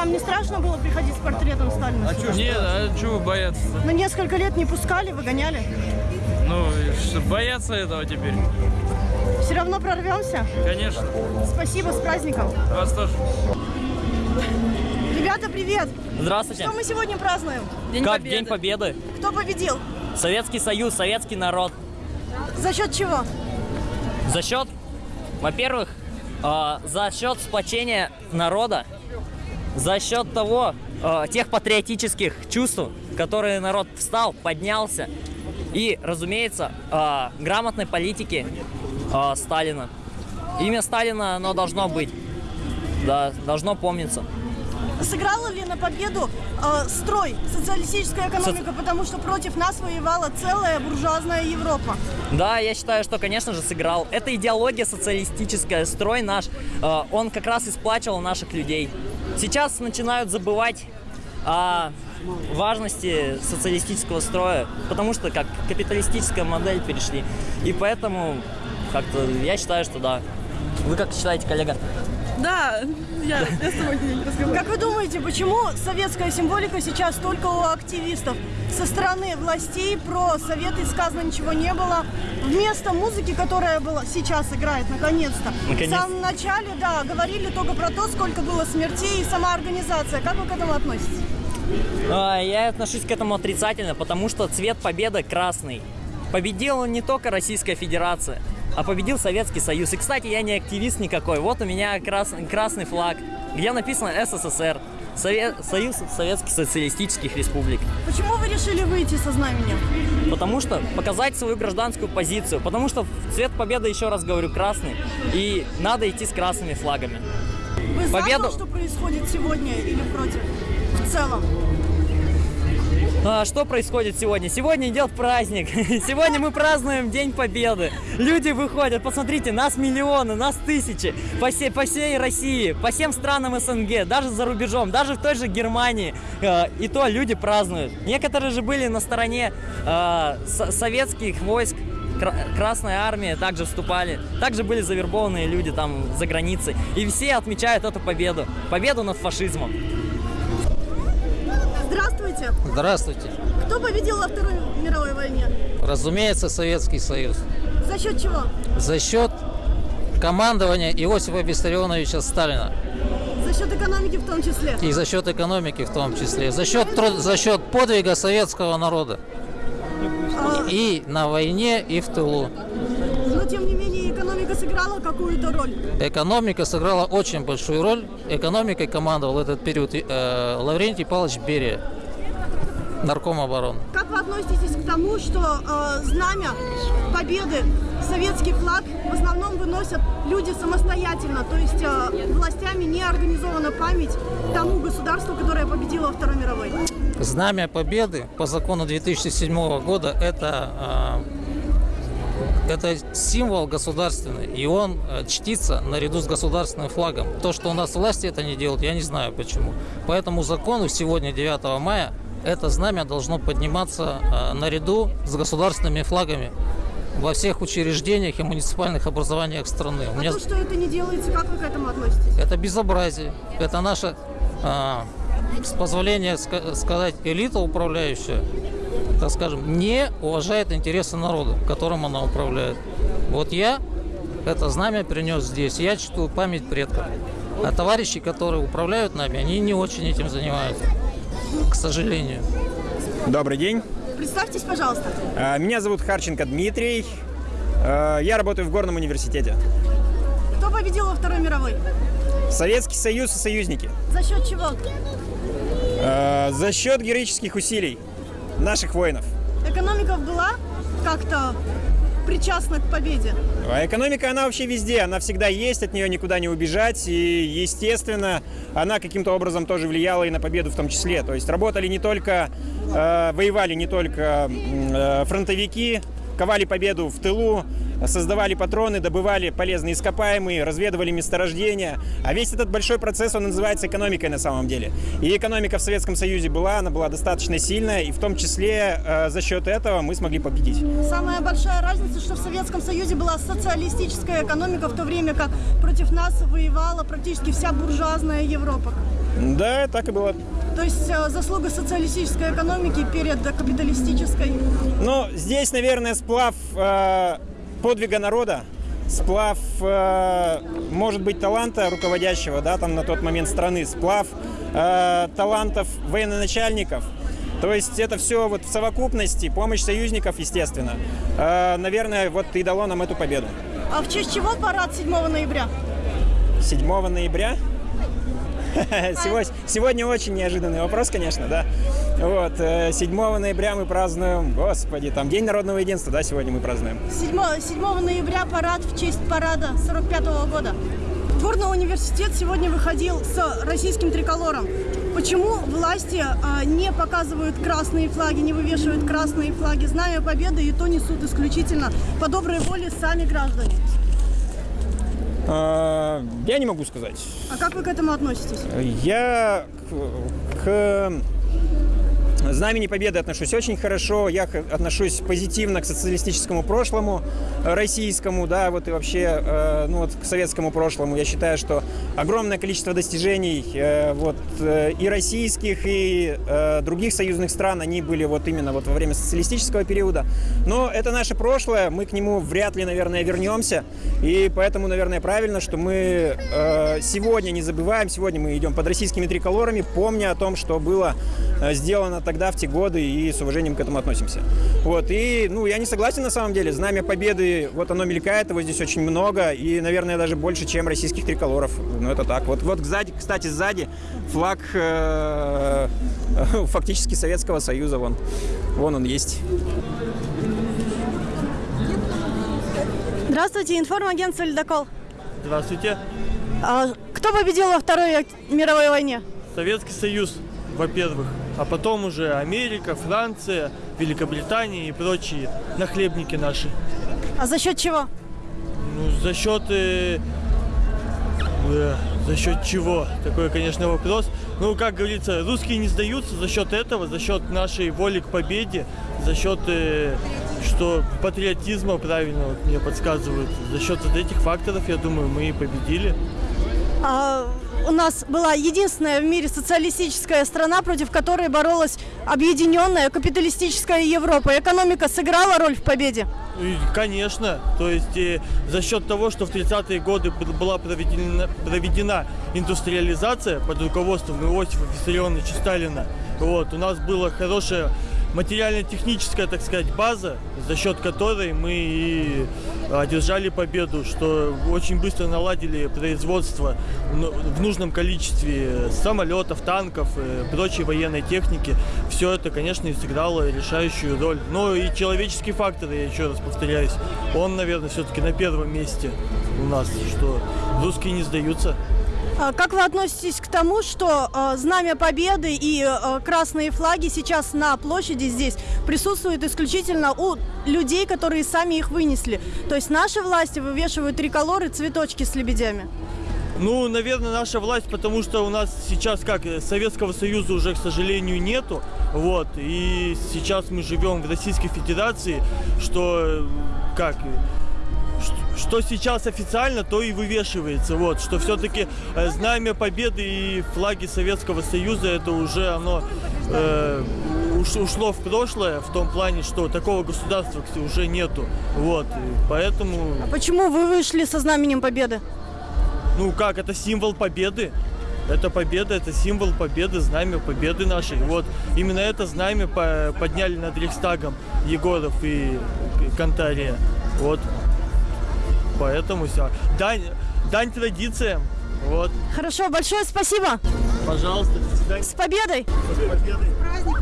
Вам не страшно было приходить с портретом Сталина? сюда? Нет, а чего бояться? Ну, несколько лет не пускали, выгоняли. Ну, что, бояться этого теперь? Все равно прорвемся. Конечно. Спасибо, с праздником. Вас тоже. Ребята, привет! Здравствуйте. Что мы сегодня празднуем? как День Победы? Кто победил? Советский Союз, советский народ. За счет чего? За счет, во-первых, э, за счет сплочения народа, за счет того, э, тех патриотических чувств, которые народ встал, поднялся, и, разумеется, э, грамотной политики э, Сталина. Имя Сталина, оно должно быть, да, должно помниться. Сыграла ли на победу э, строй, социалистическая экономика, потому что против нас воевала целая буржуазная Европа? Да, я считаю, что, конечно же, сыграл. Это идеология социалистическая, строй наш, э, он как раз и сплачивал наших людей. Сейчас начинают забывать о важности социалистического строя, потому что как капиталистическая модель перешли. И поэтому как-то я считаю, что да. Вы как считаете, коллега? Да, я, я с тобой не разговариваю. Как вы думаете, почему советская символика сейчас только у активистов? Со стороны властей про советы сказано ничего не было. Вместо музыки, которая была, сейчас играет, наконец-то. Наконец. В самом начале, да, говорили только про то, сколько было смертей и сама организация. Как вы к этому относитесь? А, Я отношусь к этому отрицательно, потому что цвет победы красный. Победила не только Российская Федерация, а победил Советский Союз. И, кстати, я не активист никакой. Вот у меня крас- красный флаг, где написано СССР. Сове- Союз Советских Социалистических Республик. Почему вы решили выйти со знаменем? Потому что показать свою гражданскую позицию. Потому что цвет победы, еще раз говорю, красный. И надо идти с красными флагами. Вы за Победу- то, что происходит сегодня или против? В целом. А, что происходит сегодня? Сегодня идет праздник. Сегодня мы празднуем День Победы. Люди выходят, посмотрите, нас миллионы, нас тысячи. По всей, по всей России, по всем странам СНГ, даже за рубежом, даже в той же Германии. э, И то люди празднуют. Некоторые же были на стороне э, со- советских войск. Кра- Красная армия также вступали. Также были завербованные люди там за границей. И все отмечают эту победу. Победу над фашизмом. Здравствуйте. Здравствуйте. Кто победил во Второй мировой войне? Разумеется, Советский Союз. За счет чего? За счет командования Иосифа Виссарионовича Сталина. За счет экономики в том числе. И за счет экономики в том числе. За счет, труд- за счет подвига советского народа. А, И на войне, и в тылу. но тем не менее экономика сыграла какую-то роль. Экономика сыграла очень большую роль. Экономикой командовал этот период э, Лаврентий Павлович Берия, нарком обороны. Как вы относитесь к тому, что э, знамя победы, советский флаг в основном выносят люди самостоятельно, то есть э, властями не организована память тому государству, которое победило во Второй мировой? Знамя Победы по закону 2007 года это, э, это символ государственный, и он э, чтится наряду с государственным флагом. То, что у нас власти это не делают, я не знаю почему. По этому закону сегодня, 9 мая, это знамя должно подниматься э, наряду с государственными флагами во всех учреждениях и муниципальных образованиях страны. У А меня то, что это не делается, как вы к этому относитесь? это безобразие. Это наша, а, с позволения ска- сказать, элита управляющая, так скажем, не уважает интересы народа, которым она управляет. Вот я это знамя принес здесь. Я чту память предков. А товарищи, которые управляют нами, они не очень этим занимаются. К сожалению. Добрый день. Представьтесь, пожалуйста. А, Меня зовут Харченко Дмитрий. А, Я работаю в Горном университете. Кто победил во Второй мировой? Советский Союз и союзники. За счет чего? А, За счет героических усилий наших воинов. Экономика была как-то причастна к победе. А экономика, она вообще везде, она всегда есть, от нее никуда не убежать. И, естественно, она каким-то образом тоже влияла и на победу в том числе. То есть работали не только, э, воевали не только э, фронтовики, ковали победу в тылу, создавали патроны, добывали полезные ископаемые, разведывали месторождения. А весь этот большой процесс, он называется экономикой на самом деле. И экономика в Советском Союзе была, она была достаточно сильная, и в том числе э, за счет этого мы смогли победить. Самая большая разница, что в Советском Союзе была социалистическая экономика, в то время как против нас воевала практически вся буржуазная Европа. Да, так и было. То есть э, заслуга социалистической экономики перед капиталистической. Ну, здесь, наверное, сплав э, подвига народа, сплав, э, может быть, таланта руководящего, да, там на тот момент страны, сплав э, талантов военачальников. То есть это все вот в совокупности, помощь союзников, естественно, э, наверное, вот и дало нам эту победу. А в честь чего парад 7 ноября? 7 ноября. Сегодня очень неожиданный вопрос, конечно, да. Вот, э, 7 ноября мы празднуем, господи, там День народного единства, да, сегодня мы празднуем. 7, 7 ноября парад в честь парада 45 года. Горный университет сегодня выходил с российским триколором. Почему власти а, не показывают красные флаги, не вывешивают красные флаги? Знамя Победы и то несут исключительно по доброй воле сами граждане. Э, Я не могу сказать. А как вы к этому относитесь? Я к, к Знамени Победы отношусь очень хорошо, я отношусь позитивно к социалистическому прошлому э, российскому, да, вот и вообще, э, ну вот к советскому прошлому. Я считаю, что огромное количество достижений э, вот и российских, и других союзных стран, они были вот именно вот во время социалистического периода. Но это наше прошлое, мы к нему вряд ли, наверное, вернемся, и поэтому, наверное, правильно, что мы сегодня не забываем, сегодня мы идем под российскими триколорами, помня о том, что было сделано тогда, в те годы, и с уважением к этому относимся. Вот, и, ну, я не согласен на самом деле, знамя победы, вот оно мелькает, его здесь очень много, и, наверное, даже больше, чем российских триколоров. Ну, это так. Вот, вот сзади, кстати, сзади флаг э, фактически Советского Союза, вон, вон он есть. Здравствуйте, информагентство «Ледокол». Здравствуйте. А кто победил во Второй мировой войне? Советский Союз, во-первых, а потом уже Америка, Франция, Великобритания и прочие нахлебники наши. А за счет чего? Ну, за счет... э, э, за счет чего? Такой, конечно, вопрос. Ну, как говорится, русские не сдаются за счет этого, за счет нашей воли к победе, за счет, э, что патриотизма, правильно вот мне подсказывают, за счет вот этих факторов, я думаю, мы и победили. А, у нас была единственная в мире социалистическая страна, против которой боролась объединенная капиталистическая Европа. Экономика сыграла роль в победе. Конечно, то есть э, за счет того, что в 30-е годы была проведена, проведена индустриализация под руководством Иосифа Виссарионовича Сталина, вот, у нас была хорошая материально-техническая, так сказать, база, за счет которой мы и одержали победу, что очень быстро наладили производство ну, в нужном количестве самолетов, танков, э, прочей военной техники. Все это, конечно, и сыграло решающую роль. Но и человеческий фактор, я еще раз повторяюсь, он, наверное, все-таки на первом месте у нас, что русские не сдаются. А Как вы относитесь к тому, что э, знамя Победы и э, красные флаги сейчас на площади здесь присутствуют исключительно у людей, которые сами их вынесли? То есть наши власти вывешивают триколоры, цветочки с лебедями. Ну, наверное, наша власть, потому что у нас сейчас как э, Советского Союза уже, к сожалению, нету. Вот. И сейчас мы живем в Российской Федерации, что э, как что сейчас официально, то и вывешивается. Вот, что все-таки знамя Победы и флаги Советского Союза это уже оно э, уш- ушло в прошлое в том плане, что такого государства уже нету. Вот, поэтому Почему вы вышли со знаменем Победы? ну как, это символ победы. Это победа, это символ победы, знамя победы нашей. Вот именно это знамя по- подняли над Рейхстагом Егоров и Кантария. Вот. Поэтому все. Дань, дань традициям. Вот. Хорошо, большое спасибо. Пожалуйста, до свидания. С победой! С победой.